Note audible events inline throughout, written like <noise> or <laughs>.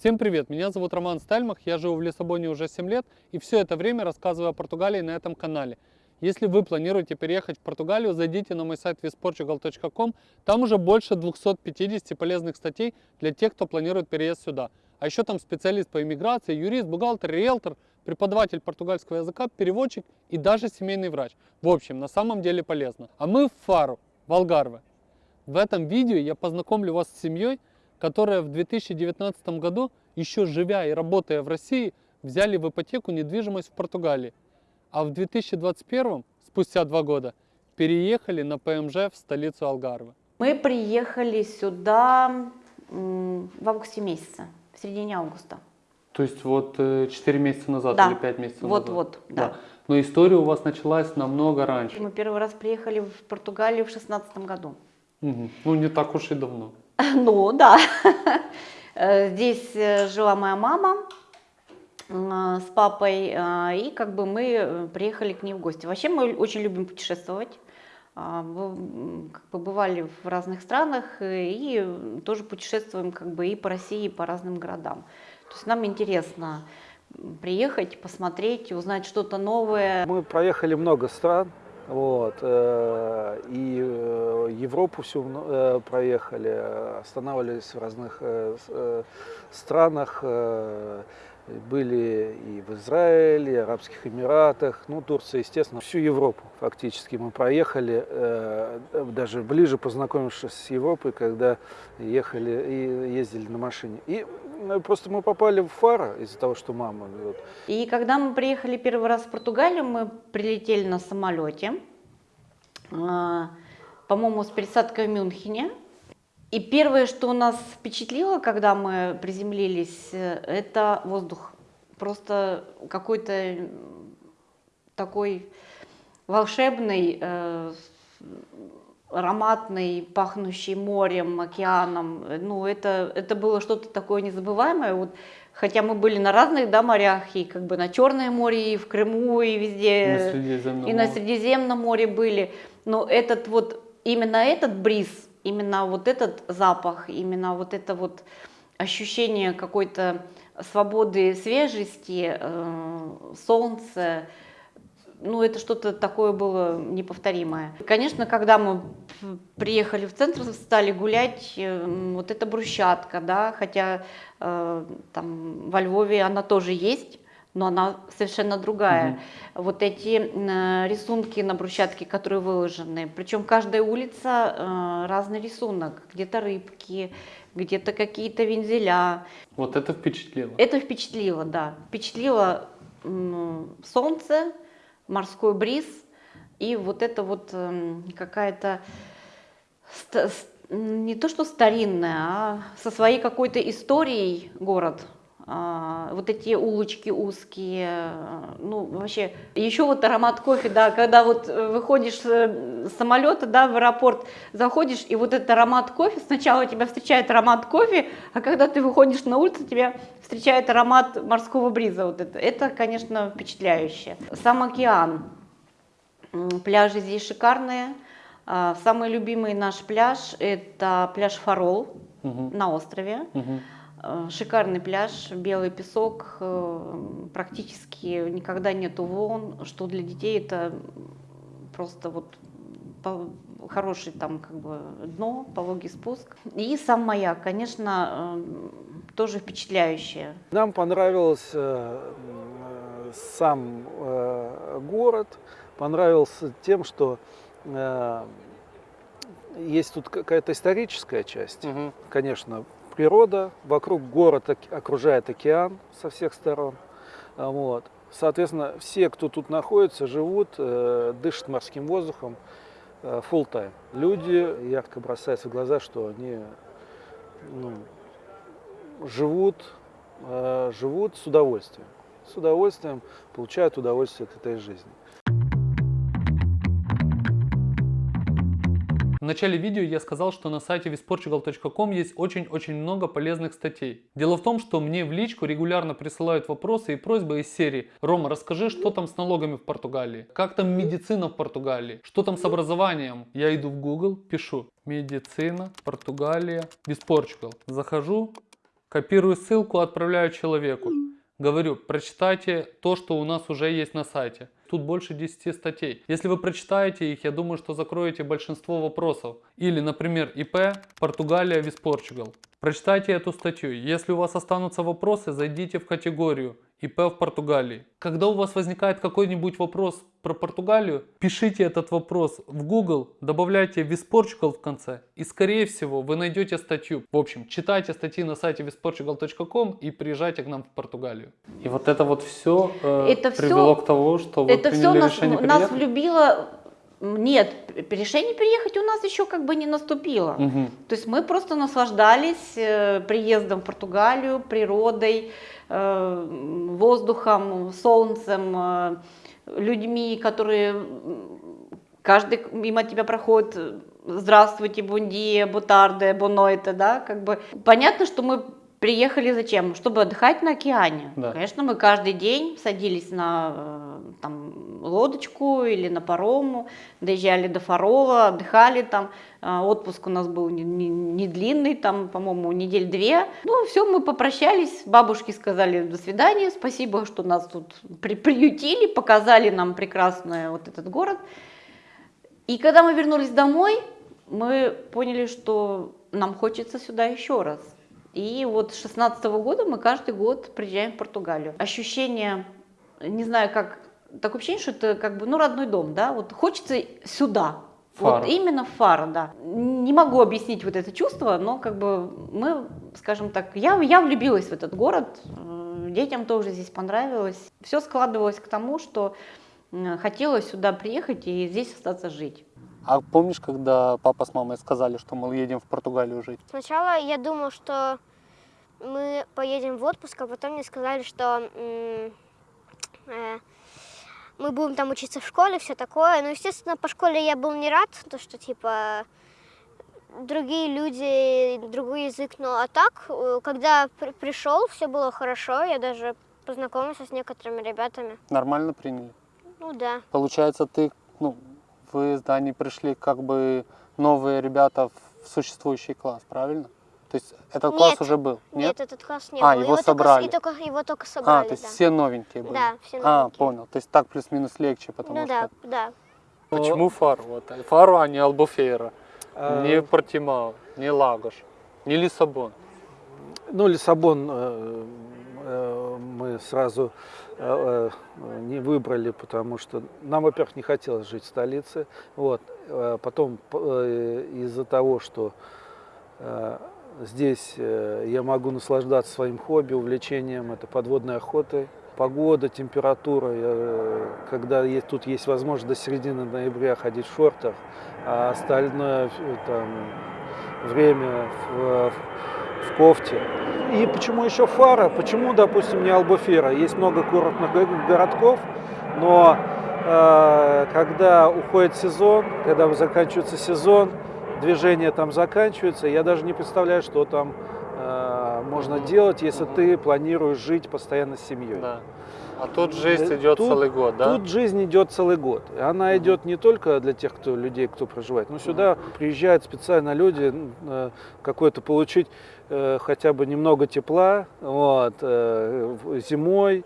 Всем привет, меня зовут Роман Стальмах, я живу в Лиссабоне уже 7 лет и все это время рассказываю о Португалии на этом канале. Если вы планируете переехать в Португалию, зайдите на мой сайт visportugal.com, там уже больше 250 полезных статей для тех, кто планирует переезд сюда. А еще там специалист по иммиграции, юрист, бухгалтер, риэлтор, преподаватель португальского языка, переводчик и даже семейный врач. В общем, на самом деле полезно. А мы в Фару, в Алгарве. В этом видео я познакомлю вас с семьей, которая в 2019 году, еще живя и работая в России, взяли в ипотеку недвижимость в Португалии. А в 2021, спустя два года, переехали на ПМЖ в столицу Алгарве. Мы приехали сюда в августе месяце, в середине августа. То есть вот 4 э, месяца назад да. или 5 месяцев вот, назад? Вот, да. да. Но история у вас началась намного раньше. Мы первый раз приехали в Португалию в 2016 году. Угу. Ну, не так уж и давно. <laughs> Ну, да. <laughs> Э, здесь э, жила моя мама с папой, и как бы мы приехали к ней в гости. Вообще мы очень любим путешествовать. А, как бы бывали в разных странах и тоже путешествуем как бы и по России, и по разным городам. То есть нам интересно приехать, посмотреть, узнать что-то новое. Мы проехали много стран, вот, э, и э, Европу всю э, проехали, останавливались в разных странах, были и в Израиле, и Арабских Эмиратах, ну, Турция, естественно, всю Европу фактически мы проехали, даже ближе познакомившись с Европой, когда ехали и ездили на машине. И просто мы попали в Фара из-за того, что мама. Вот. И когда мы приехали первый раз в Португалию, мы прилетели на самолете, э, по-моему, с пересадкой в Мюнхене. И первое, что нас впечатлило, когда мы приземлились, э, это воздух. Просто какой-то такой волшебный, э, ароматный, пахнущий морем, океаном. Ну, это, это было что-то такое незабываемое. Вот, хотя мы были на разных да, морях, и как бы на Черное море, и в Крыму, и везде, на и на Средиземном море были. Но этот вот, именно этот бриз, именно вот этот запах, именно вот это вот ощущение какой-то свободы, свежести, э, солнца, ну, это что-то такое было неповторимое. Конечно, когда мы приехали в центр, стали гулять, э, вот эта брусчатка, да, хотя э, там во Львове она тоже есть, но она совершенно другая. Угу. Вот эти э, рисунки на брусчатке, которые выложены, причем каждая улица э, разный рисунок, где-то рыбки, где-то какие-то вензеля. Вот это впечатлило? Это впечатлило, да. Впечатлило солнце, морской бриз и вот это вот э, какая-то не то что старинная, а со своей какой-то историей город – вот эти улочки узкие, ну вообще, еще вот аромат кофе, да, когда вот э, выходишь э, с самолета, да, в аэропорт, заходишь, и вот этот аромат кофе, сначала тебя встречает аромат кофе, а когда ты выходишь на улицу, тебя встречает аромат морского бриза, вот это, это, конечно, впечатляюще. Сам океан, пляжи здесь шикарные, а, самый любимый наш пляж, это пляж Фарол угу. на острове. Угу. Э, шикарный пляж, белый песок, э, практически никогда нету волн, что для детей это просто вот хороший там как бы дно, пологий спуск. И сам маяк, конечно, э, тоже впечатляющее. Нам понравился сам город, понравился тем, что есть тут какая-то историческая часть, угу. конечно, природа, вокруг город окружает океан со всех сторон. А, вот. Соответственно, все, кто тут находится, живут, э, дышат морским воздухом э, full time. Люди ярко бросаются в глаза, что они ну, живут, э, живут с удовольствием. С удовольствием получают удовольствие от этой жизни. Начале видео я сказал, что на сайте visportugal.com есть очень-очень много полезных статей. Дело в том, что мне в личку регулярно присылают вопросы и просьбы из серии «Рома, расскажи, что там с налогами в Португалии? Как там медицина в Португалии? Что там с образованием?» Я иду в Google, пишу «Медицина, Португалия, Visportugal». Захожу, Копирую ссылку, отправляю человеку. Говорю, прочитайте то, что у нас уже есть на сайте. Тут больше 10 статей. Если вы прочитаете их, я думаю, что закроете большинство вопросов. Или, например, ИП Португалия Вис Португал. Прочитайте эту статью. Если у вас останутся вопросы, зайдите в категорию ИП в Португалии. Когда у вас возникает какой-нибудь вопрос про Португалию, пишите этот вопрос в Google, добавляйте Visportugal в конце, и скорее всего вы найдете статью. В общем, читайте статьи на сайте visportugal.com и приезжайте к нам в Португалию. И вот это вот все Это привело всё- к тому, что вы Это все приняли нас, решение нас приехать? влюбило. Нет, решение приехать у нас еще как бы не наступило. Мгм. То есть мы просто наслаждались э, приездом в Португалию, природой, э, воздухом, солнцем, э, людьми, которые каждый мимо тебя проходит. Здравствуйте, бундия, бутарде, бонойте, да, как бы. Понятно, что мы приехали зачем? Чтобы отдыхать на океане. Да. Конечно, мы каждый день садились на э, там, лодочку или на парому, доезжали до Фарола, отдыхали там. А, Отпуск у нас был не, не- не длинный, там, по-моему, недель две. Ну, все, мы попрощались, бабушки сказали до свидания, спасибо, что нас тут при- приютили, показали нам прекрасный вот этот город. И когда мы вернулись домой, мы поняли, что нам хочется сюда еще раз. И вот с 16 года мы каждый год приезжаем в Португалию. Ощущение, не знаю, как, такое ощущение, что это как бы, ну, родной дом, да, вот хочется сюда. Фара. Вот именно Фара, да. Не могу объяснить вот это чувство, но как бы мы, скажем так, я, я влюбилась в этот город, э, детям тоже здесь понравилось. Все складывалось к тому, что э, хотелось сюда приехать и здесь остаться жить. А помнишь, когда папа с мамой сказали, что мы едем в Португалию жить? Сначала я думал, что мы поедем в отпуск, а потом мне сказали, что э, мы будем там учиться в школе, все такое. Ну, естественно, по школе я был не рад, то что типа другие люди, другой язык, ну а так, э, когда при- пришел, все было хорошо, я даже познакомился с некоторыми ребятами. Нормально приняли? Ну да. Получается, ты, ну, вы с Даней пришли как бы новые ребята в существующий класс, правильно? То есть этот класс Нет. уже был? Нет, этот класс не А, был. его только с- собрали. и только, его только а, собрали, то есть да. все новенькие были? Да, все А, новенькие. понял. То есть так плюс-минус легче, потому Ну что... да, да. Почему Фару? Вот, Фару, а не Албуфейра, А, не Портимао, не Лагош, не Лиссабон. Ну, Лиссабон э, э, мы сразу э, э, не выбрали, потому что нам, во-первых, не хотелось жить в столице. Вот. Э, Потом из-за того, что здесь я могу наслаждаться своим хобби, увлечением, это подводной охотой. Погода, температура, когда тут есть возможность до середины ноября ходить в шортах, а остальное там, время в, в кофте. И почему еще Фара? Почему, допустим, не Албуфера? Есть много курортных го- городков, но э, когда уходит сезон, когда заканчивается сезон, движение там заканчивается, я даже не представляю, что там э, можно делать, если Мгм. ты планируешь жить постоянно с семьей. Да. А тут жизнь Э, идет тут- целый год, да? Тут жизнь идет целый год. Она Мгм. идет не только для тех, кто людей, кто проживает, но сюда приезжают специально люди э, какое-то получить хотя бы немного тепла, вот, э, зимой,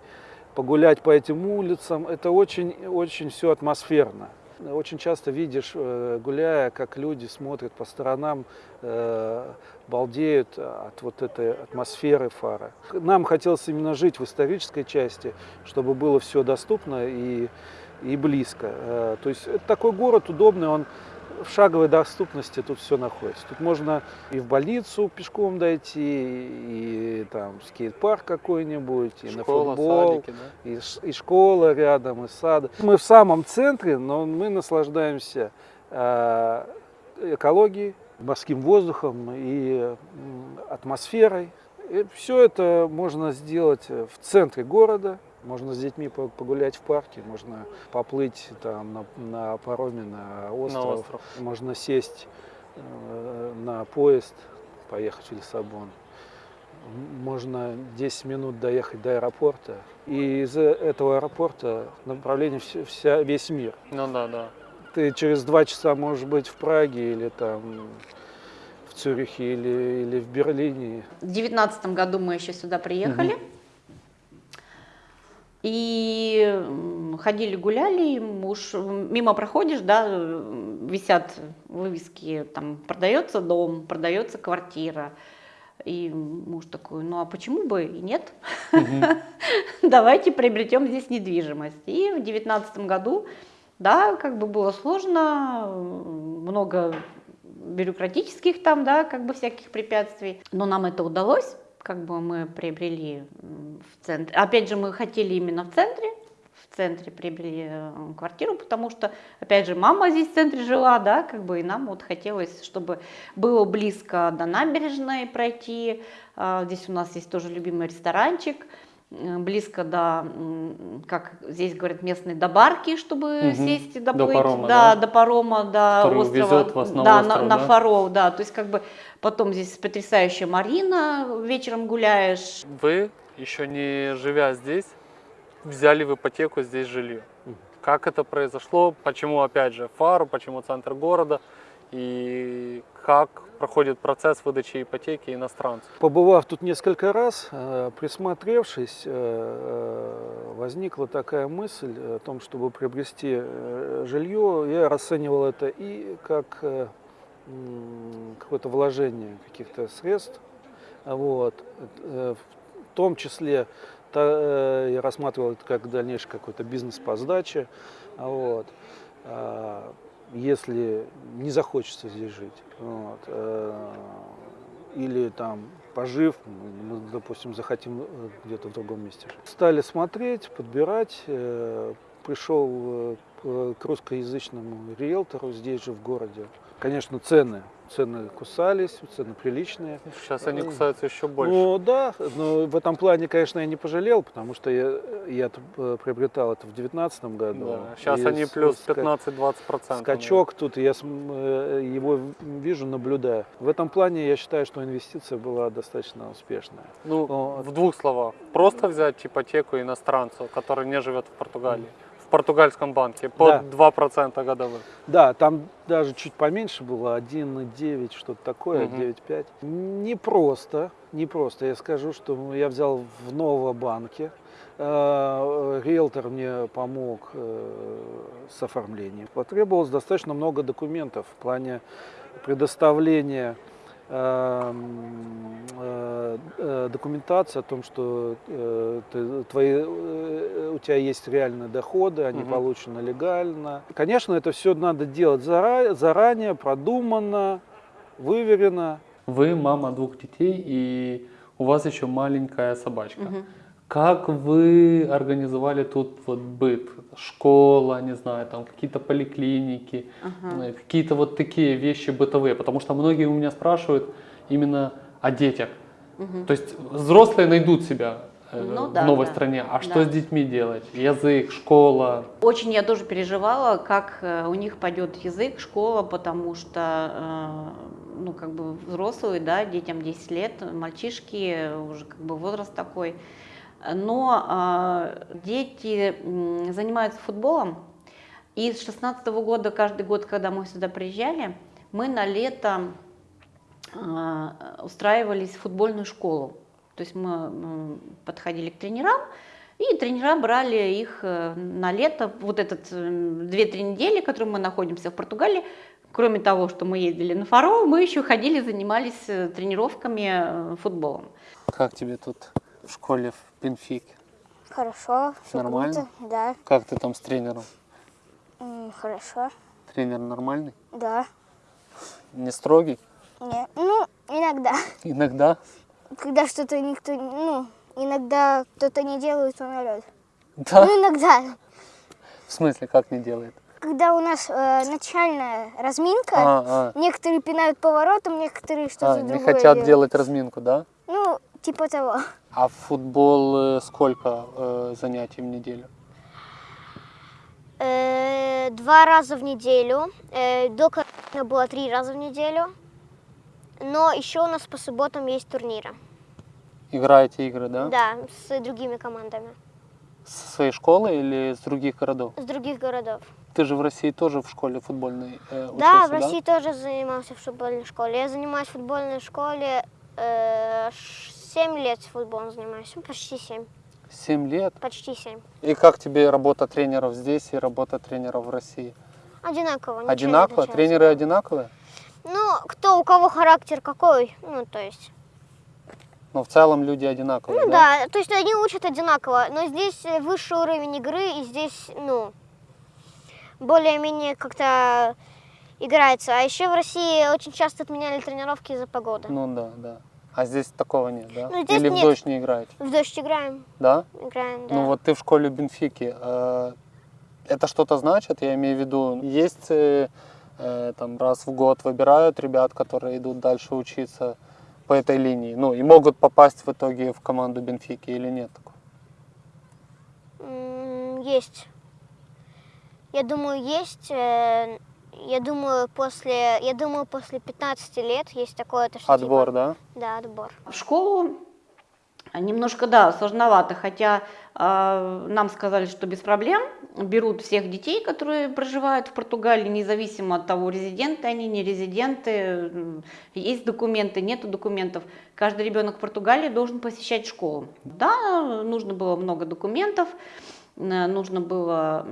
погулять по этим улицам. Это очень, очень все атмосферно. Очень часто видишь, э, гуляя, как люди смотрят по сторонам, э, балдеют от вот этой атмосферы фара. Нам хотелось именно жить в исторической части, чтобы было все доступно и, и близко. Э, То есть это такой город удобный, он в шаговой доступности тут все находится. Тут можно и в больницу пешком дойти, и там скейт-парк какой-нибудь, и на Школа, футбол, садики, да? и, и школа рядом, и сад. Мы в самом центре, но мы наслаждаемся э, экологией, морским воздухом и атмосферой. все это можно сделать в центре города. Можно с детьми по- погулять в парке, можно поплыть там на, на пароме на остров, На остров. можно сесть э, на поезд, поехать в Лиссабон. Можно 10 минут доехать до аэропорта. И из этого аэропорта направление вся, вся- весь мир. Ну да, да. Ты через два часа можешь быть в Праге или там в в Цюрихе или, или в Берлине. В девятнадцатом году мы еще сюда приехали. И ходили, гуляли, муж, мимо проходишь, да, висят вывески, там, продается дом, продается квартира. И муж такой, ну а почему бы и нет? <laughs> Давайте приобретем здесь недвижимость. И в девятнадцатом году, да, как бы было сложно, много бюрократических там, да, как бы всяких препятствий. Но нам это удалось, как бы мы приобрели в центре. Опять же, мы хотели именно в центре, в центре приобрели э, квартиру, потому что, опять же, мама здесь в центре жила, да, как бы, и нам вот хотелось, чтобы было близко до набережной пройти. А, Здесь у нас есть тоже любимый ресторанчик, э, близко до, как здесь говорят, местные до барки, чтобы Мгм. сесть и До доплыть. парома, да, да? до парома, до Который острова. вас на да, остров, на, да? Фаров, да. То есть как бы потом здесь потрясающая Марина, вечером гуляешь. Вы, еще не живя здесь, взяли в ипотеку здесь жилье. Как это произошло? Почему, опять же, фару, почему центр города? И как проходит процесс выдачи ипотеки иностранцу? Побывав тут несколько раз, э, присмотревшись, э, э, возникла такая мысль о том, чтобы приобрести жилье. Я расценивал это и как какое-то вложение каких-то средств. Вот. Э, В том числе та- э, я рассматривал это как дальнейший какой-то бизнес по сдаче. Вот. А, Если не захочется здесь жить. Вот. э, Или там пожив, мы, допустим, захотим где-то в другом месте. Стали смотреть, подбирать. Пришел к русскоязычному риэлтору здесь же в городе. Конечно, цены. Цены кусались, цены приличные. Сейчас они кусаются еще больше. Ну да, но в этом плане, конечно, я не пожалел, потому что я, я приобретал это в 2019 году. Да, Сейчас И они плюс ска- 15-20%. Скачок тут, я э, его вижу, наблюдаю. В этом плане я считаю, что инвестиция была достаточно успешная. Ну, Вот. в двух словах. Просто взять ипотеку иностранцу, который не живет в Португалии. Португальском банке под Да. 2% годовых. Да, там даже чуть поменьше было, 1,9, что-то такое, Мгм. 9,5. Не просто, не просто. Я скажу, что я взял в Новобанке. Э, Риэлтор мне помог э, с оформлением. Потребовалось достаточно много документов в плане предоставления эм, э, э, документации о том, что э, ты- твои, у тебя есть реальные доходы, они Мгм. получены легально. Конечно, это все надо делать зара- заранее, продуманно, выверено. Вы мама двух детей, и у вас еще маленькая собачка. Мгм. Как вы организовали тут вот быт? Школа, не знаю, там какие-то поликлиники, Ага. э, какие-то вот такие вещи бытовые. Потому что многие у меня спрашивают именно о детях. Мгм. То есть взрослые найдут себя э, Ну в да, новой да, стране. А что да. с детьми делать? Язык, школа. Очень я тоже переживала, как э, у них пойдет язык, школа, потому что, ну, как бы взрослые, да, детям 10 лет, мальчишки, уже как бы возраст такой. Но э, дети занимаются футболом, и с 16 года, каждый год, когда мы сюда приезжали, мы на лето э, устраивались в футбольную школу. То есть мы подходили к тренерам, и тренера брали их э, на лето, вот этот м, 2-3 недели, которые мы находимся в Португалии, кроме того, что мы ездили на Фаро, мы еще ходили, занимались э, тренировками э, футболом. Как тебе тут в школе в Бенфике? Хорошо, все Нормально? круто. Да, Как ты там с тренером? Хорошо. Тренер нормальный? Да. Не строгий? Не, ну, иногда. <laughs> Иногда? Когда что-то никто, ну, иногда кто-то не делает, он орет. Да? Ну, иногда. В смысле, как не делает? Когда у нас э, начальная разминка, А, а, некоторые пинают поворотом, некоторые а, что-то не другое хотят делают. делать разминку, да? Ну, типа того. А в футбол э, сколько э, занятий в неделю? Э, два раза в неделю. Э, до карантина было три раза в неделю. Но еще у нас по субботам есть турниры. Играете игры, да? Да, с другими командами. Со своей школы или с других городов? с других городов. Ты же в России тоже в школе футбольной э, учился, Да, в России тоже занимался в футбольной школе. Я занимаюсь в футбольной школе э, 7 лет футболом занимаюсь. Ну, Почти 7. Семь лет. Почти 7. И как тебе работа тренеров здесь и работа тренеров в России? Одинаково. Одинаково? Тренеры одинаковые? Ну, кто у кого характер какой, ну, то есть. Но в целом люди одинаковые, Ну да, то есть они учат одинаково, но здесь э, высший уровень игры, и здесь, ну, более-менее как-то играется. А еще в России очень часто отменяли тренировки из-за погоды. Ну да, да. А здесь такого нет, да? Ну, здесь Или в нет. дождь не играете, В дождь играем, да? играем, да. Ну вот ты в школе Бенфики. э, Это что-то значит? Я имею в виду, есть э, э, там раз в год выбирают ребят, которые идут дальше учиться по этой линии, ну и могут попасть в итоге в команду Бенфики или нет Есть. Я думаю, есть. Я думаю, после, я думаю, после 15 лет есть такое, то, что Отбор, типа- да? Да, отбор. В школу немножко, да, сложновато, хотя э, нам сказали, что без проблем берут всех детей, которые проживают в Португалии, независимо от того, резиденты они, не резиденты, есть документы, нету документов. Каждый ребенок в Португалии должен посещать школу. Да, нужно было много документов, нужно было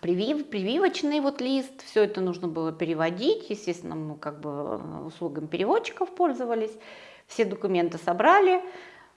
привив, прививочный вот лист, все это нужно было переводить, естественно, мы как бы э, услугами переводчиков пользовались, все документы собрали,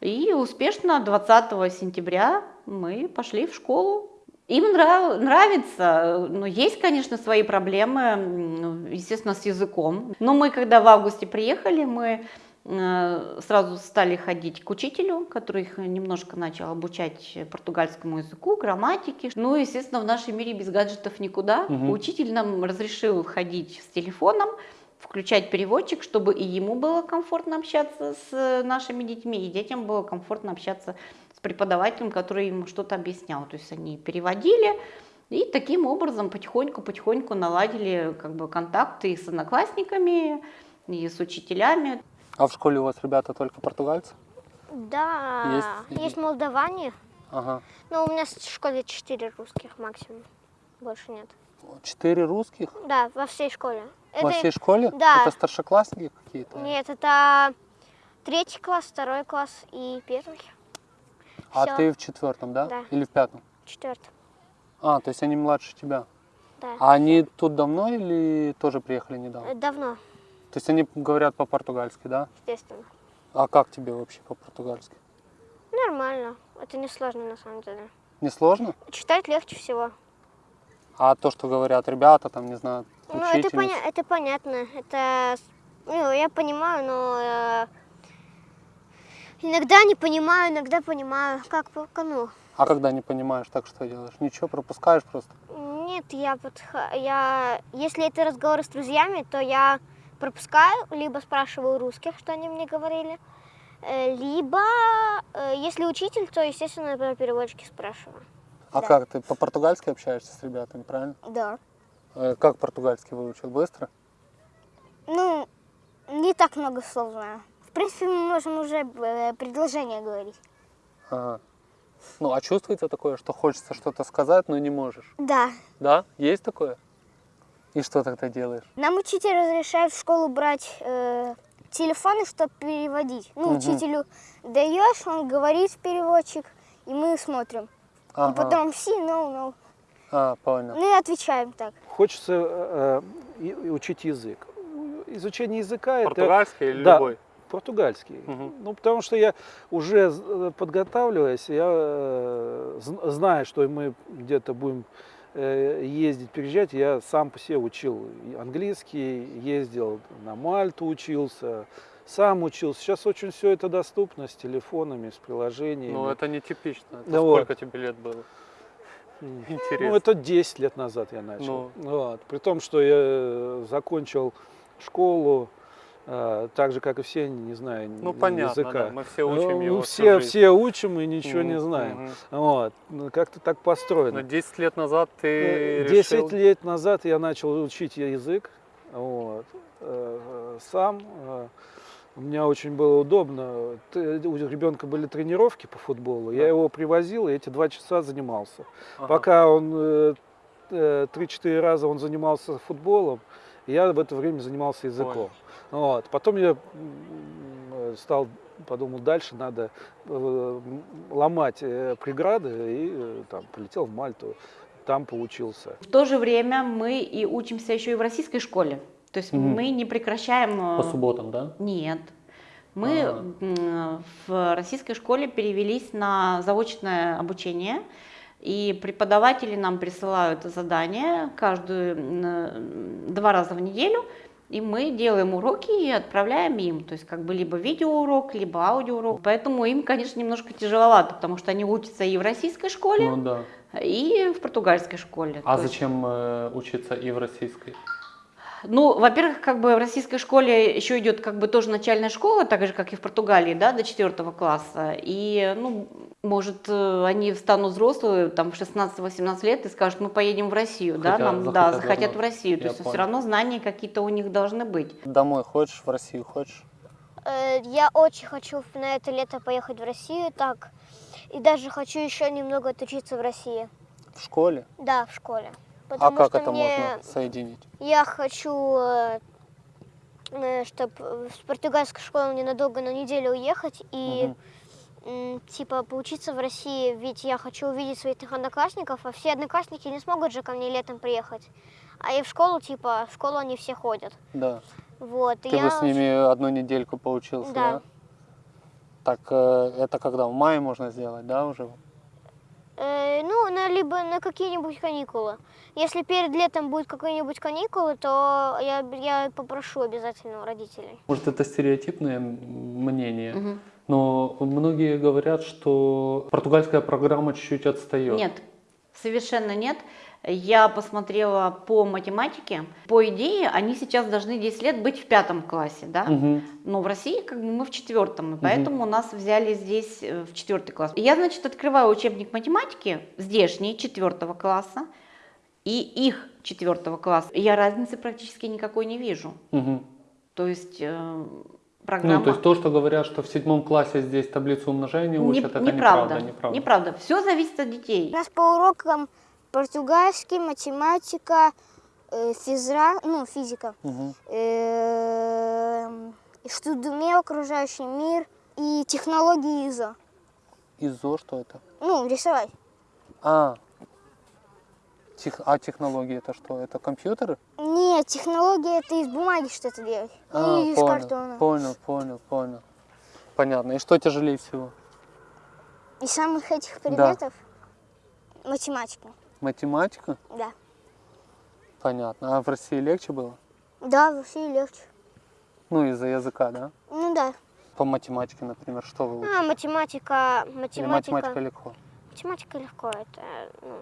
и успешно 20 сентября мы пошли в школу. Им нрав- нравится, но есть, конечно, свои проблемы, м, естественно, с языком. Но мы, когда в августе приехали, мы э, сразу стали ходить к учителю, который их немножко начал обучать португальскому языку, грамматике. Ну, естественно, в нашем мире без гаджетов никуда. Мгм. Учитель нам разрешил ходить с телефоном, включать переводчик, чтобы и ему было комфортно общаться с э, нашими детьми, и детям было комфортно общаться с преподавателем, который им что-то объяснял. То есть они переводили, и таким образом потихоньку-потихоньку наладили как бы контакты и с одноклассниками, и с учителями. А в школе у вас ребята только португальцы? Да, Есть- есть, молдаване, Ага. но у меня в школе 4 русских максимум, больше нет. Четыре русских Да, во всей школе. во Это- всей школе? да. Это старшеклассники какие-то? Нет, это третий класс, второй класс и первый, А всё. ты в четвертом, да? Да. Или в пятом? четвертый. А, то есть они младше тебя. Да. А они тут давно или тоже приехали недавно? Давно, То есть они говорят по-португальски, да? естественно. А как тебе вообще по-португальски? Нормально, это не сложно на самом деле. Не сложно? Читать легче всего. А то, что говорят ребята, там, не знаю, Ну, это, поня- это понятно. Это, ну, я понимаю, но э, иногда не понимаю, иногда понимаю. Как, по- ну, А когда не понимаешь, так что делаешь? Ничего, пропускаешь просто? нет, я, подх- я, если это разговоры с друзьями, то я пропускаю, либо спрашиваю русских, что они мне говорили, э, либо, э, если учитель, то, естественно, я про переводчики спрашиваю. А Да. как, ты по-португальски общаешься с ребятами, правильно? Да. Э, Как португальский выучил? Быстро? Ну, не так много слов знаю. В принципе, мы можем уже предложение говорить. Ага. Ну, а чувствуется такое, что хочется что-то сказать, но не можешь? Да. Да? Есть такое? И что тогда делаешь? Нам учитель разрешает в школу брать э, телефоны, чтобы переводить. Ну, Мгм. учителю даешь, он говорит в переводчик, и мы смотрим. И Ага. потом все, no, no. А, понял. Ну и отвечаем так. Хочется э, и- и учить язык. Изучение языка это Португальский или Да. любой? португальский. Мгм. Ну, потому что я уже э, подготавливаясь, я э, зн- знаю, что мы где-то будем э, ездить, переезжать, я сам по себе учил английский, ездил на Мальту, учился, сам учился. Сейчас очень все это доступно с телефонами, с приложениями. Ну, это нетипично. Это Да вот. сколько тебе лет было? Интересно. Ну, это 10 лет назад я начал. Ну. Вот. При том, что я э, закончил школу, э, так же, как и все, не знаю Ну, языка. понятно, да, мы все учим Ну, его все, все учим и ничего не Мгм, знаем. мгм. Вот. Ну, как-то так построено. Но 10 лет назад ты Э, решил... 10 лет назад я начал учить язык вот, э, сам. э, У меня очень было удобно. У ребенка были тренировки по футболу. Я Да. его привозил и эти два часа занимался. Ага. Пока он э, э, 3-4 раза он занимался футболом, я в это время занимался языком. Вот. Потом я э, стал, подумал, дальше надо э, ломать э, преграды и там полетел в Мальту, там поучился. В то же время мы и учимся еще и в российской школе. То есть Мгм. мы не прекращаем... По субботам, да? Нет. Мы А. м, в российской школе перевелись на заочное обучение, и преподаватели нам присылают задания каждую м, два раза в неделю, и мы делаем уроки и отправляем им, то есть как бы либо видеоурок, либо аудиоурок. Поэтому им, конечно, немножко тяжеловато, потому что они учатся и в российской школе, Ну да. и в португальской школе. А То есть- зачем э, учиться и в российской? Ну, во-первых, как бы в российской школе еще идет как бы тоже начальная школа, так же, как и в Португалии, да, до четвертого класса. И, ну, может, э, они станут взрослые, там, в 16-18 лет и скажут, мы поедем в Россию, да, Хотят- нам, да, захотят захотят в. Россию. То есть все понял. равно знания какие-то у них должны быть. Домой хочешь, в Россию хочешь? Э, Я очень хочу на это лето поехать в Россию, так. И даже хочу еще немного отучиться в России. В школе? Да, в школе. А как это мне, можно соединить? я хочу, чтобы с португальской школы ненадолго на неделю уехать и м, типа поучиться в России, ведь я хочу увидеть своих одноклассников, а все одноклассники не смогут же ко мне летом приехать. А и в школу, типа, в школу они все ходят. Да. Вот. Ты я бы с ними одну недельку поучился, да? Да. Так, э, это когда? В мае можно сделать, да, уже? Э, ну, на, либо на какие-нибудь каникулы. Если перед летом будет какие-нибудь каникулы, то я, я попрошу обязательно у родителей. Может, это стереотипное мнение, Мгм. но многие говорят, что португальская программа чуть-чуть отстает. Нет, совершенно нет. Я посмотрела по математике. По идее, они сейчас должны 10 лет быть в пятом классе, да? Мгм. Но в России как бы мы в четвертом, и поэтому нас взяли здесь э, в четвертый класс. И я, значит, открываю учебник математики, здешний, четвертого класса, и их четвертого класса. Я разницы практически никакой не вижу. Мгм. То есть э, программа... Ну, то есть то, что говорят, что в седьмом классе здесь таблицу умножения Не- учат, это неправда, неправда. Неправда. неправда. Все зависит от детей. У нас по урокам португальский, математика, э, физра, ну, физика, Мгм. э, штудуме окружающий мир и технологии ИЗО. ИЗО что это? Ну, рисовать. А, тех- а технологии это что? Это компьютеры? Нет, технология это из бумаги что-то делать. А, ну, и из понял, картона. понял, понял, понял. Понятно. И что тяжелее всего? Из самых этих Да. предметов математика. Математика? Да. Понятно. А в России легче было? Да, в России легче. Ну, из-за языка, да? Ну да. По математике, например, что вы учите? А, математика, Или математика. математика легко? Математика легко, это ну,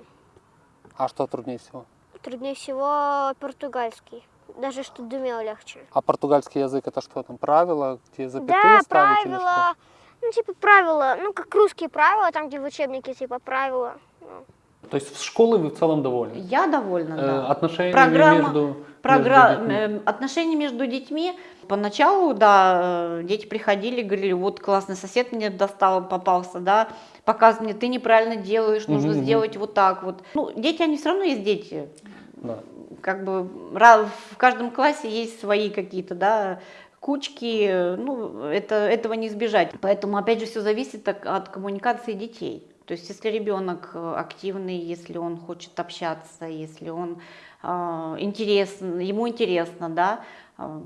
А что труднее всего? труднее всего португальский. Даже что думел легче. А португальский язык это что там? Правила, где запятые да, ставить или что? правила. Ну, типа правила, ну, как русские правила, там, где в учебнике, типа, правила. Ну, То есть в школы вы в целом довольны? Я довольна, Э, да. Отношения Программа- между, Програ- между детьми? э, Отношения между детьми. Поначалу, да, э, дети приходили, говорили, вот классный сосед мне достал, попался, да, показывай мне, ты неправильно делаешь, нужно мгм. сделать вот так вот. Ну, дети, они все равно есть дети. Да. Как бы в каждом классе есть свои какие-то, да, кучки, ну, это, этого не избежать. Поэтому, опять же, все зависит от коммуникации детей. То есть, если ребенок э, активный, если он хочет общаться, если он э, интересен, ему интересно, да, э,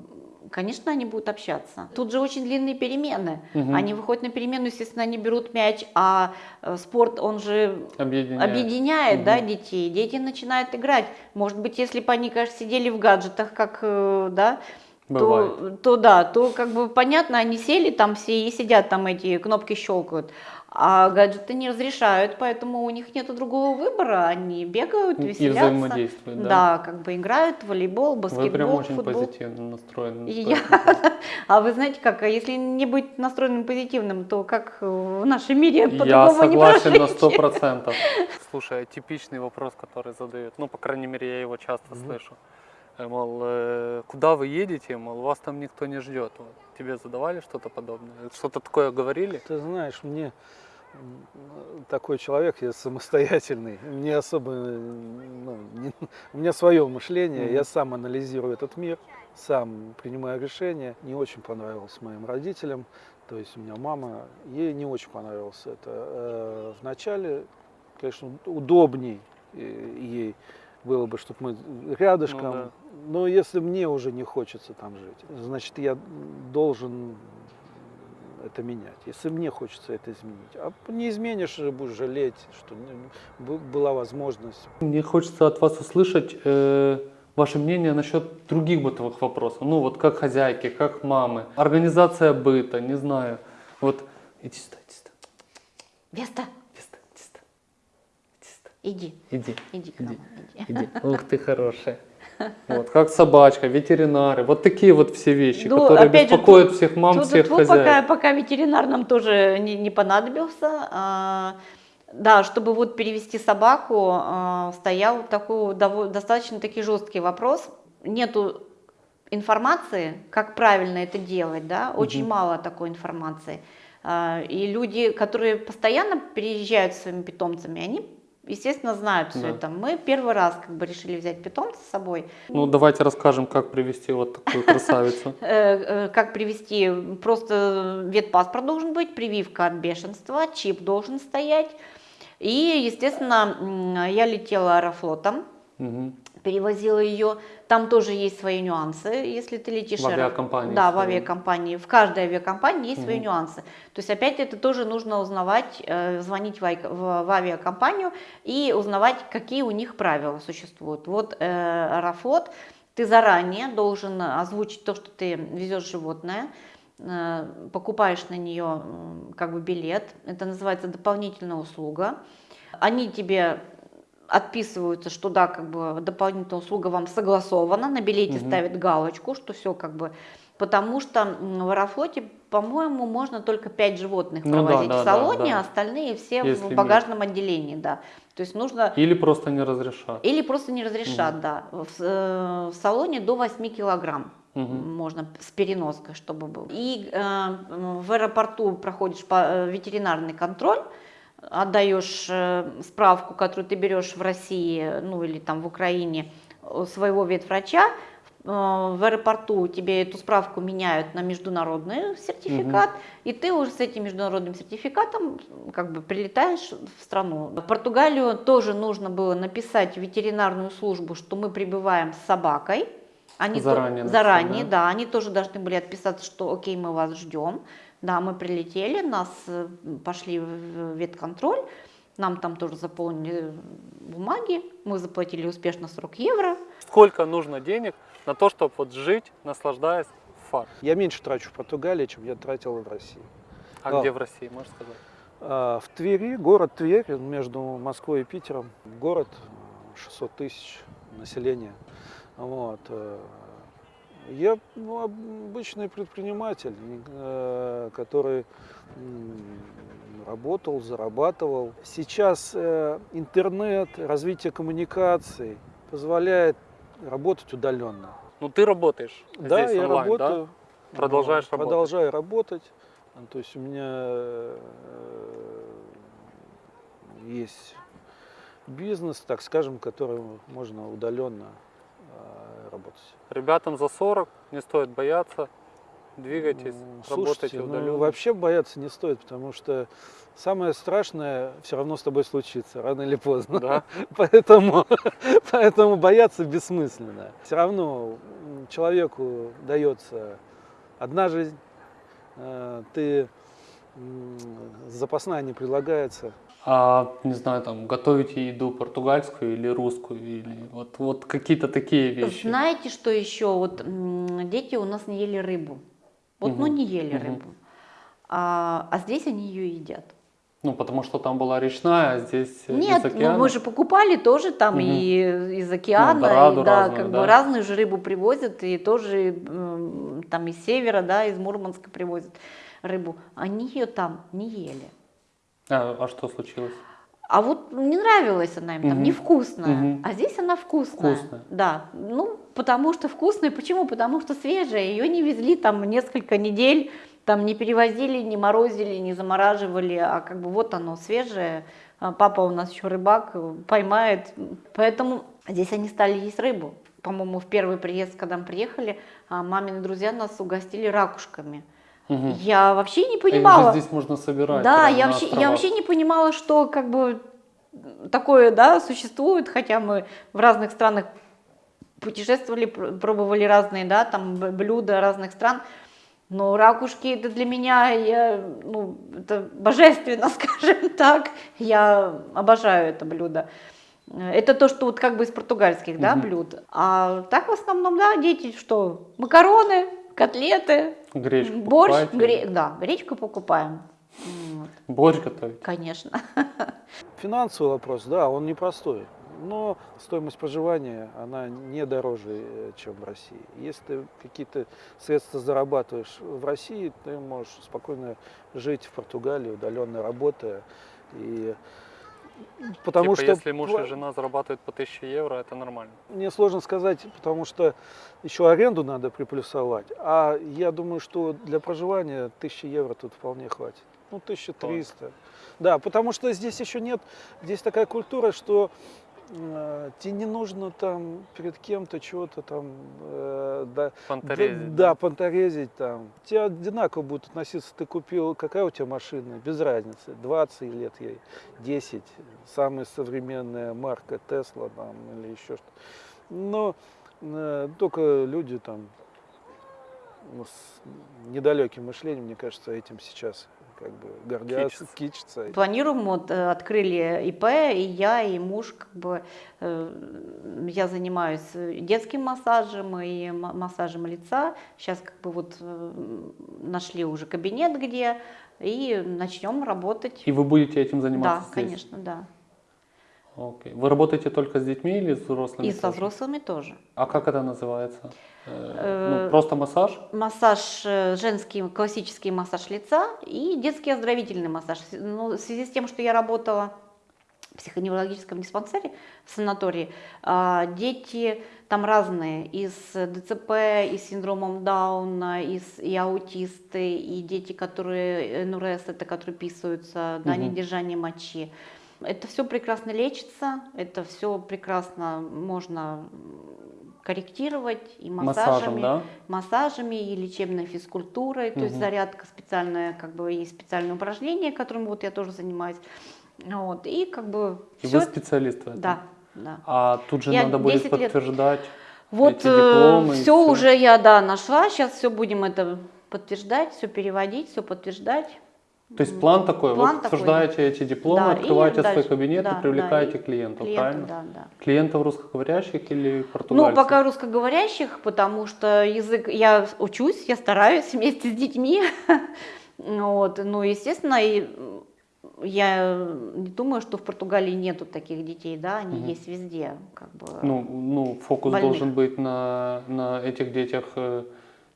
конечно, они будут общаться. Тут же очень длинные перемены. Мгм. Они выходят на перемену, естественно, они берут мяч, а э, спорт, он же Объединяет. объединяет, да, Мгм. детей. Дети начинают играть. Может быть, если бы они, конечно, сидели в гаджетах, как, э, да, то, то да, то как бы понятно, они сели там все и сидят там эти кнопки щелкают. А гаджеты не разрешают, поэтому у них нет другого выбора. Они бегают, И веселятся. взаимодействуют, да? Да, как бы играют в волейбол, Вы прям баскетбол, очень футбол. позитивно настроены. И поэтому- <laughs> А вы знаете как, а если не быть настроенным позитивным, то как в нашем мире Я по-другому не согласен на сто процентов. <laughs> Слушай, а типичный вопрос, который задают, ну, по крайней мере, я его часто слышу. Э, Мол, э, куда вы едете, мол, вас там никто не ждет. Вот. Тебе задавали что-то подобное? Что-то такое говорили? Ты знаешь, мне такой человек, я самостоятельный, мне особо, ну, не- у меня свое мышление, я Мгм. сам анализирую этот мир, сам принимаю решения. Не очень понравилось моим родителям, то есть у меня мама, ей не очень понравилось это. Э, Вначале, конечно, удобней э, ей было бы, чтобы мы рядышком, Ну да. но если мне уже не хочется там жить, значит, я должен это менять. Если мне хочется это изменить. А не изменишь, будешь жалеть, что бу- была возможность. Мне хочется от вас услышать э, ваше мнение насчет других бытовых вопросов. Ну вот как хозяйки, как мамы, организация быта, не знаю. Вот иди сюда, иди сюда, Веста, иди сюда, иди сюда, иди сюда. иди, Иди, иди к нам. иди, иди. Ух ты хорошая. Вот, как собачка, ветеринары, вот такие вот все вещи, Ну, которые опять же, беспокоят тут- всех мам, Тут- всех тут хозяек. пока, пока ветеринар нам тоже не, не понадобился. А, да, чтобы вот перевести собаку, а, стоял такой достаточно таки жесткий вопрос. Нету информации, как правильно это делать, да, очень Мгм. мало такой информации. А, И люди, которые постоянно приезжают со своими питомцами, они, естественно, знают все Да. это. Мы первый раз как бы решили взять питомца с собой. Ну давайте расскажем, как привести вот такую <laughs> красавицу. Э, э, Как привести? Просто ветпаспорт должен быть, прививка от бешенства, чип должен стоять. И, естественно, я летела аэрофлотом, Мгм. Перевозила ее. Там тоже есть свои нюансы, если ты летишь В авиакомпании Да, в авиакомпании. В каждой авиакомпании есть свои Мгм. нюансы. То есть опять это тоже нужно узнавать, э, звонить в, авиакомпанию и узнавать, какие у них правила существуют. Вот э, Аэрофлот, ты заранее должен озвучить то, что ты везешь животное, э, покупаешь на нее как бы билет, это называется дополнительная услуга. Они тебе отписываются, что да, как бы дополнительная услуга вам согласована, на билете Мгм. ставят галочку, что все как бы, потому что в Аэрофлоте, по-моему, можно только 5 животных Ну да, провозить да, в да, салоне, да. а остальные все Есть в багажном отделении, да. То есть нужно Или просто не разрешат. или просто не разрешат, да. В, э, в салоне до 8 килограмм Мгм. можно с переноской, чтобы был. И э, в аэропорту проходишь э, ветеринарный контроль, отдаешь э, справку, которую ты берешь в России, ну или там в Украине, своего ветврача. Э, В аэропорту тебе эту справку меняют на международный сертификат, и ты уже с этим международным сертификатом как бы прилетаешь в страну. В Португалию тоже нужно было написать в ветеринарную службу, что мы прибываем с собакой. Они то- Заранее написать, заранее, да? да, они тоже должны были отписаться, что окей, мы вас ждем. Да, мы прилетели, нас э, пошли в ветконтроль, нам там тоже заполнили бумаги, мы заплатили успешно 40 евро. Сколько нужно денег на то, чтобы вот жить, наслаждаясь фар? Я меньше трачу в Португалии, чем я тратил в России. А Да. где в России, можешь сказать? А, В Твери, город Тверь, между Москвой и Питером, город э, 600 тысяч населения. Вот. Я ну, обычный предприниматель, э, который работал, зарабатывал. Сейчас э, интернет, развитие коммуникаций позволяет работать удаленно. Ну ты работаешь Да, здесь я онлайн, работаю. да? Продолжаешь Вот, работать? Продолжаю работать. Ну, То есть у меня э, есть бизнес, так скажем, который можно удаленно. Ребятам за 40 не стоит бояться, двигайтесь, М, работайте Слушайте, ну, удаленно. вообще бояться не стоит, потому что самое страшное все равно с тобой случится, рано или поздно. Да? <laughs> Поэтому, <laughs> поэтому бояться бессмысленно. Все равно человеку дается одна жизнь, э, ты запасная не предлагается. А, не знаю, там, готовите еду португальскую или русскую, или вот, вот какие-то такие вещи. Знаете, что еще? Вот дети у нас не ели рыбу. Вот, ну Мгм, не ели мгм. рыбу. А, а здесь они ее едят. Ну, потому что там была речная, а здесь э, Нет, из ну, мы же покупали тоже там Мгм. и из океана, дораду и, да, разную, как да. бы разную же рыбу привозят, и тоже там из севера, да, из Мурманска привозят рыбу. Они ее там не ели. А, а что случилось? А вот не нравилась она им, там Мгм. невкусная. Мгм. А здесь она вкусная. Вкусная. Да. Ну, потому что вкусная. Почему? Потому что свежая. Ее не везли там несколько недель, там не перевозили, не морозили, не замораживали, а как бы вот оно свежее. А Папа у нас еще рыбак, э, поймает. Поэтому здесь они стали есть рыбу. По-моему, в первый приезд, когда мы приехали, а, мамины друзья нас угостили ракушками. Мгм. Я вообще не А их понимала. же здесь можно собирать. Да, я вообще, я вообще не понимала, что как бы такое, да, существует, хотя мы в разных странах путешествовали, пр- пробовали разные, да, там блюда разных стран, но ракушки это для меня, я, ну, это божественно, <laughs> скажем так, я обожаю это блюдо. Это то, что вот как бы из португальских, да, Мгм. блюд. А так в основном, да, дети что? Макароны, котлеты, Гречку борщ, покупаете? гре- да, гречку покупаем. Вот, Борщ готовить. конечно. <laughs> Финансовый вопрос, да, он непростой. Но стоимость проживания, она не дороже, э, чем в России. Если ты какие-то средства зарабатываешь в России, ты можешь спокойно жить в Португалии, удаленно работая. И потому Типа, что если муж и жена зарабатывают по 1000 евро, это нормально. мне сложно сказать, потому что еще аренду надо приплюсовать. А я думаю, что для проживания 1000 евро тут вполне хватит. Ну, 1300. Да, потому что здесь еще нет, здесь такая культура, что тебе не нужно там перед кем-то чего-то там, э, да, Фонтарезить. да, да, понторезить там. Тебе одинаково будут относиться, ты купил, какая у тебя машина, без разницы, 20 лет ей, 10, самая современная марка Тесла там или еще что-то. Но э, только люди там с недалеким мышлением, мне кажется, этим сейчас как бы гордятся, Кичатся. кичатся. Планируем, вот э, открыли ИП, и я, и муж, как бы, э, я занимаюсь детским массажем и ма- массажем лица. Сейчас как бы вот э, нашли уже кабинет где, и начнем работать. И вы будете этим Да, заниматься здесь? конечно, да. Окей. Вы работаете только с детьми или с взрослыми? И со тоже? взрослыми тоже. А как это называется? Э, Э, ну, просто массаж? Массаж, э, женский классический массаж лица и детский оздоровительный массаж. Ну, в связи с тем, что я работала в психоневрологическом диспансере в санатории, а, дети там разные, и с ДЦП, и с синдромом Дауна, и, с- и аутисты, и дети, которые НРС, это которые писаются, да, Мгм. недержание мочи. Это все прекрасно лечится, это все прекрасно можно корректировать и массажами Массажем, да? массажами и лечебной физкультурой, то есть зарядка специальная, как бы есть специальные упражнения, которыми вот я тоже занимаюсь. Вот, и как бы И всё вы специалист в этом? Да, да. А тут же Я надо будет 10 лет- подтверждать. Вот эти дипломы все всё. уже я, да, нашла, сейчас все будем это подтверждать, все переводить, все подтверждать. То есть план такой, План вы такой, подтверждаете эти дипломы, Да, открываете свой дальше, кабинет да, и привлекаете да, и клиентов, Клиентов, правильно? да, да. Клиентов русскоговорящих или Ну, португальцев? пока русскоговорящих, потому что язык, я учусь, я стараюсь <laughs> вместе с детьми. <laughs> Вот, ну, естественно, и я не думаю, что в Португалии нету таких детей, да, они Мгм. есть везде, как бы. Ну, ну фокус больных. должен быть на, на этих детях э,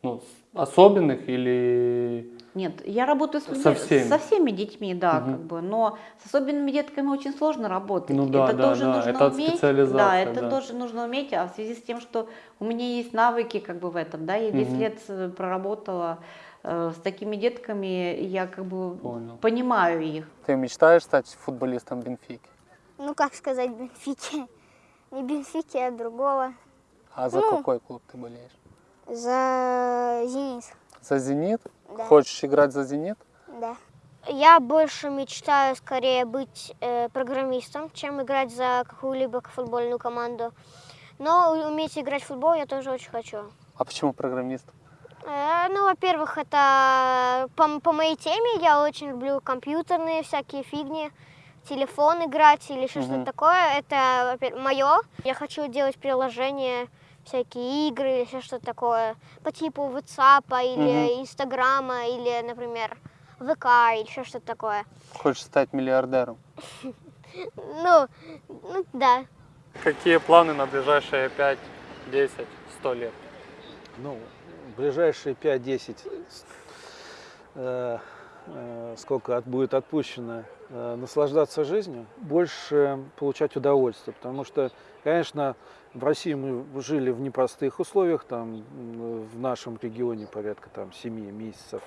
ну, особенных или... Нет, я работаю с людьми- Со всеми? со всеми детьми, да, Мгм. как бы, но с особенными детками очень сложно работать. Ну да, это да, тоже да, нужно это уметь. Да, это да. тоже нужно уметь, а в связи с тем, что у меня есть навыки как бы в этом, да, я 10 Мгм. лет э, проработала э, с такими детками, я как бы Понял. понимаю их. Ты мечтаешь стать футболистом Бенфики? Ну, как сказать, Бенфики. <laughs> Не Бенфики, а другого. А за Ну. какой клуб ты болеешь? За «Зенит». За «Зенит»? Да. Хочешь играть за «Зенит»? Да. Я больше мечтаю скорее быть э, программистом, чем играть за какую-либо футбольную команду. Но уметь играть в футбол я тоже очень хочу. А почему программист? Э, ну, во-первых, это по, по моей теме я очень люблю компьютерные всякие фигни, телефон играть или еще Мгм. что-то такое. Это мое. Я хочу делать приложения, всякие игры или еще что-то такое по типу WhatsApp или Инстаграма или, например, ВК или еще что-то такое. Хочешь стать миллиардером? <laughs> Ну, ну да. Какие планы на ближайшие 5, 10, 100 лет? Ну, ближайшие 5-10 э, э, сколько от- будет отпущено, наслаждаться жизнью, больше получать удовольствие. Потому что, конечно, в России мы жили в непростых условиях, там в нашем регионе порядка там 7 месяцев,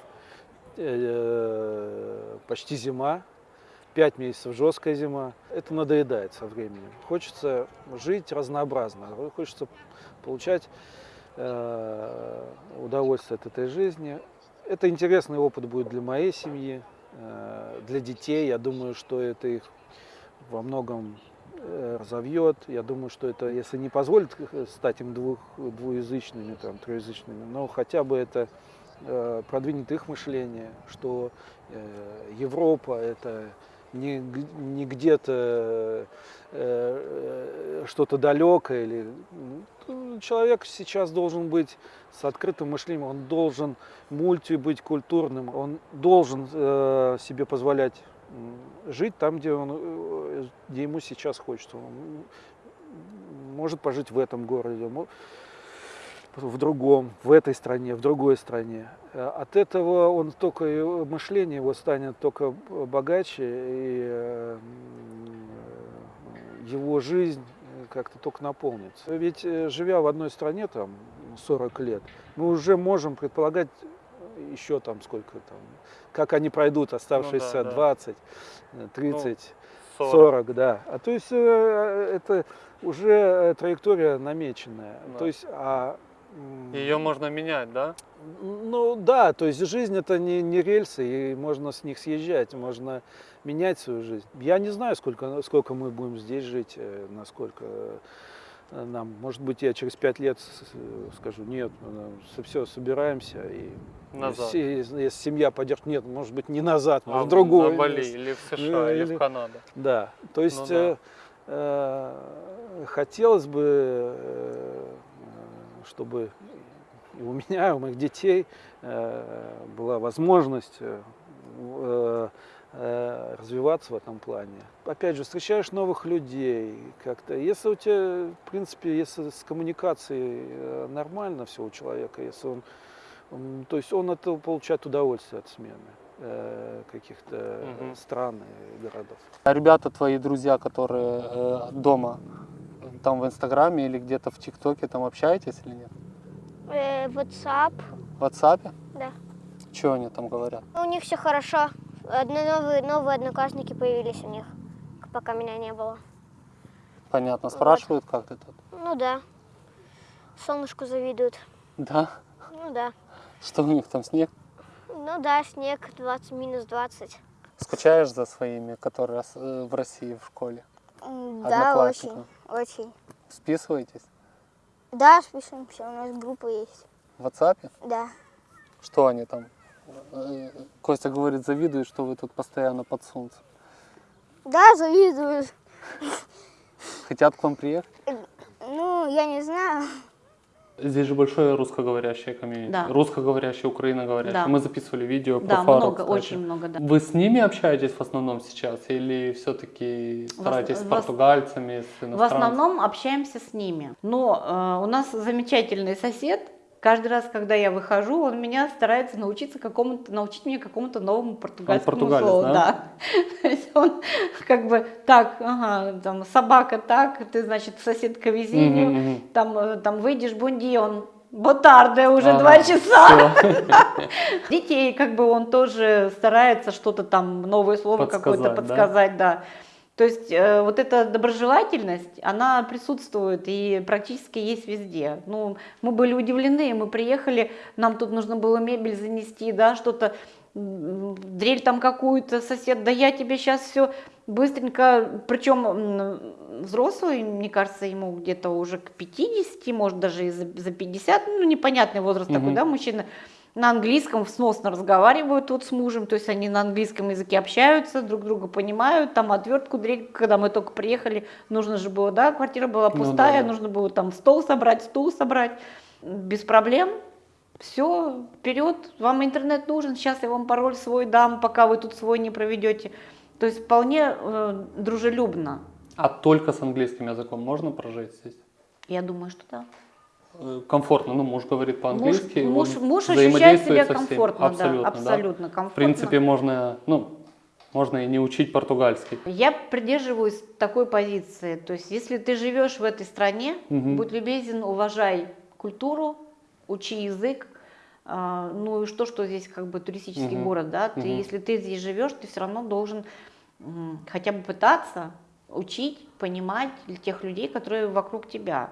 э, почти зима, 5 месяцев жесткая зима. Это надоедает со временем. Хочется жить разнообразно, хочется получать э, удовольствие от этой жизни. Это интересный опыт будет для моей семьи, э, для детей. Я думаю, что это их во многом э, разовьет. Я думаю, что это, если не позволит э, стать им двух, двуязычными, там, троязычными, но хотя бы это э, продвинет их мышление, что э, Европа это не, не где-то э, э, что-то далекое. Или, человек сейчас должен быть с открытым мышлением, он должен мульти быть культурным, он должен э, себе позволять жить там, где, он, э, где ему сейчас хочется. Он может пожить в этом городе, в другом, в этой стране, в другой стране. Э, От этого он только и мышление его станет только богаче, и э, его жизнь э, как-то только наполнится. Ведь э, живя в одной стране там 40 лет, мы уже можем предполагать еще там сколько там, как они пройдут оставшиеся да. 20, э, 30, 40. 40, да. А то есть э, это уже э, траектория намеченная. Да. То есть, а Ее можно менять, да? ну да, то есть жизнь это не, не рельсы, и можно с них съезжать, можно менять свою жизнь. Я не знаю, сколько, сколько мы будем здесь жить, э, насколько э, нам. Может быть, я через пять лет с- скажу, нет, все, собираемся и Назад. Если, если семья поддержит, нет, может быть, не назад, А в другое. На Бали место. или в США, или или- в Канаду. Да, то есть Ну да. э, э, хотелось бы, э, чтобы и у меня, и у моих детей э, была возможность э, э, развиваться в этом плане. Опять же, встречаешь новых людей как-то. Если у тебя, в принципе, если с коммуникацией э, нормально все у человека, если он, то есть он от этого получает удовольствие от смены э, каких-то Мгм. стран и городов. А ребята твои друзья, которые э, дома, там в Инстаграме или где-то в ТикТоке, там общаетесь или нет? Э, WhatsApp. В WhatsApp? Да. Что они там говорят? У них все хорошо. Одно- новые, новые одноклассники появились у них, пока меня не было. Понятно, спрашивают, как ты тут? Ну да. Солнышку завидуют. Да? Ну да. Что у них там, снег? Ну да, снег 20, минус 20. Скучаешь за своими, которые э, в России в школе? Да, очень, очень. Списываетесь? Да, спишемся, у нас группа есть. В WhatsApp? Да. Что они там? Э, Костя говорит, завидует, что вы тут постоянно под солнцем. Да, завидую. Хотят к вам приехать? Ну, я не знаю. Здесь же большое русскоговорящее комьюнити. Да. Русскоговорящее, украиноговорящее. Да. Мы записывали видео про Да, Фару, много, кстати. очень много, да. Вы с ними общаетесь в основном сейчас? Или все-таки стараетесь с в ос- португальцами, с В иностранцами? основном общаемся с ними. Но э, у нас замечательный сосед. Каждый раз, когда я выхожу, он меня старается научиться какому-то, научить меня какому-то новому португальскому португалец, слову. да? <laughs> То есть он как бы так, ага, там собака так, ты значит соседка везению, Мгм, мгм. там, э, там выйдешь бунди, он Ботарде уже Ага, два часа. <laughs> Детей как бы он тоже старается что-то там новое слово какое-то Подсказать, да? подсказать, да. То есть э, вот эта доброжелательность, она присутствует и практически есть везде. Ну, мы были удивлены, мы приехали, нам тут нужно было мебель занести, да, что-то, дрель там какую-то, сосед, да я тебе сейчас все быстренько, причем взрослый, мне кажется, ему где-то уже к 50, может даже и за, за 50, ну непонятный возраст такой, Мгм. да, мужчина, на английском сносно разговаривают вот с мужем, то есть они на английском языке общаются, друг друга понимают, там отвертку, дрель, когда мы только приехали, нужно же было, да, квартира была Ну да, пустая, да. нужно было там стол собрать, стул собрать, без проблем, все, вперед, вам интернет нужен, сейчас я вам пароль свой дам, пока вы тут свой не проведете. То есть вполне э, дружелюбно. А только с английским языком можно прожить здесь? Я думаю, что да. Комфортно. Ну, муж говорит Муж, по-английски, муж, он муж ощущает себя комфортно, Абсолютно, да, да. абсолютно комфортно. В принципе, можно, ну, можно и не учить португальский. Я придерживаюсь такой позиции. То есть, если ты живешь в этой стране, Мгм. будь любезен, уважай культуру, учи язык. А, Ну и что, что здесь как бы туристический Мгм. город, да? Ты, Мгм. если ты здесь живешь, ты все равно должен хотя бы пытаться учить, понимать тех людей, которые вокруг тебя.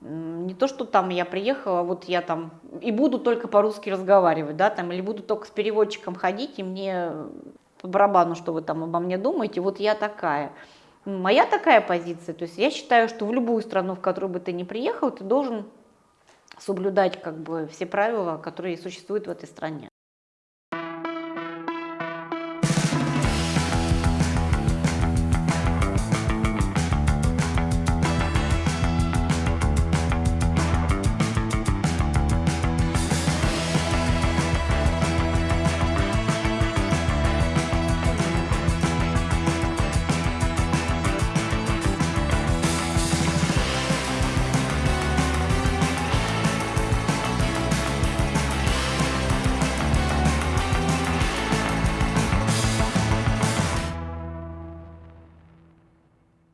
Не то, что там я приехала, вот я там и буду только по-русски разговаривать, да, там, или буду только с переводчиком ходить, и мне по барабану, что вы там обо мне думаете, вот я такая. Моя такая позиция, то есть я считаю, что в любую страну, в которую бы ты ни приехал, ты должен соблюдать как бы все правила, которые существуют в этой стране.